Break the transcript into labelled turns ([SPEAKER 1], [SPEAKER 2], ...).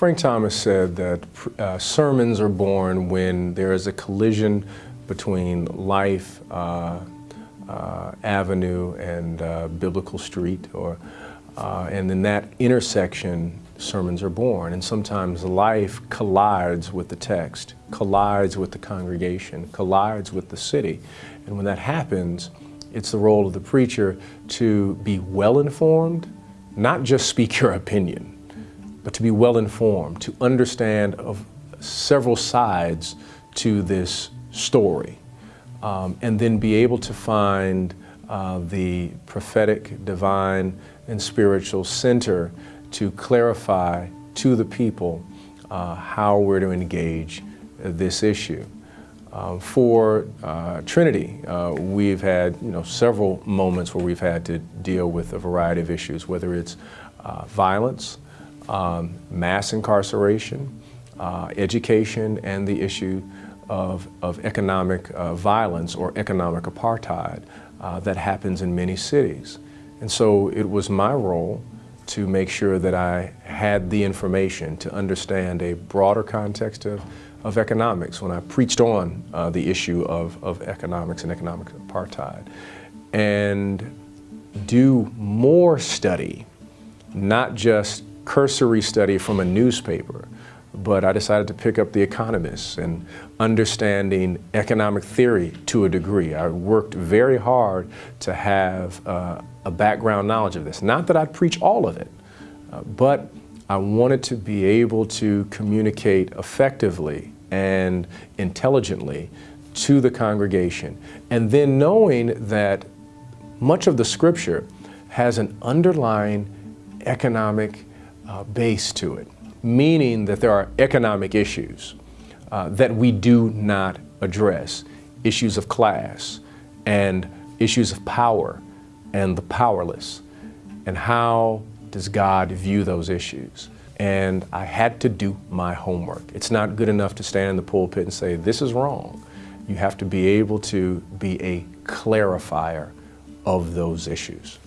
[SPEAKER 1] Frank Thomas said that uh, sermons are born when there is a collision between life, uh, uh, avenue, and uh, biblical street, or, uh, and in that intersection, sermons are born. And sometimes life collides with the text, collides with the congregation, collides with the city. And when that happens, it's the role of the preacher to be well informed, not just speak your opinion, but to be well informed, to understand of several sides to this story, um, and then be able to find uh, the prophetic, divine, and spiritual center to clarify to the people uh, how we're to engage this issue. Uh, for uh, Trinity, uh, we've had you know several moments where we've had to deal with a variety of issues, whether it's uh, violence, um, mass incarceration, uh, education, and the issue of, of economic uh, violence or economic apartheid uh, that happens in many cities. And so it was my role to make sure that I had the information to understand a broader context of, of economics when I preached on uh, the issue of, of economics and economic apartheid. And do more study, not just cursory study from a newspaper, but I decided to pick up The Economist and understanding economic theory to a degree. I worked very hard to have uh, a background knowledge of this. Not that I'd preach all of it, uh, but I wanted to be able to communicate effectively and intelligently to the congregation. And then knowing that much of the scripture has an underlying economic uh, base to it, meaning that there are economic issues uh, that we do not address, issues of class and issues of power and the powerless, and how does God view those issues? And I had to do my homework. It's not good enough to stand in the pulpit and say, this is wrong. You have to be able to be a clarifier of those issues.